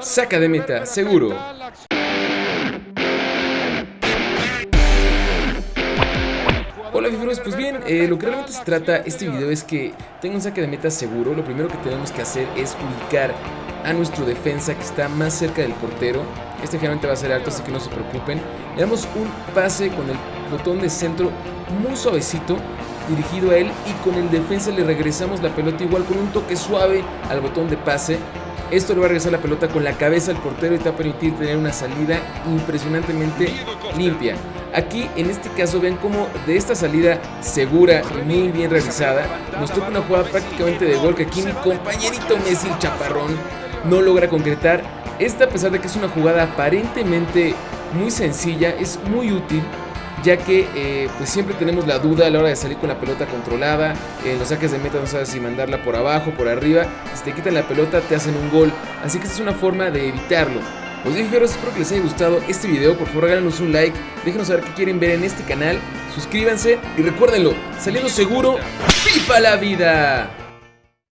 Saca de meta, seguro. Hola figuras, pues bien, eh, lo que realmente se trata este video es que tengo un saque de meta seguro. Lo primero que tenemos que hacer es ubicar a nuestro defensa que está más cerca del portero. Este generalmente va a ser alto, así que no se preocupen. Le damos un pase con el botón de centro muy suavecito dirigido a él y con el defensa le regresamos la pelota igual con un toque suave al botón de pase esto le va a regresar la pelota con la cabeza al portero y te va a permitir tener una salida impresionantemente limpia. Aquí en este caso ven como de esta salida segura y muy bien realizada nos toca una jugada prácticamente de gol que aquí mi compañerito Messi el chaparrón no logra concretar. Esta a pesar de que es una jugada aparentemente muy sencilla es muy útil ya que eh, pues siempre tenemos la duda a la hora de salir con la pelota controlada, en los saques de meta no sabes si mandarla por abajo, por arriba, si te quitan la pelota te hacen un gol, así que esta es una forma de evitarlo. Pues bien, espero que les haya gustado este video, por favor regálenos un like, déjenos saber qué quieren ver en este canal, suscríbanse y recuérdenlo, saliendo seguro, FIFA la vida.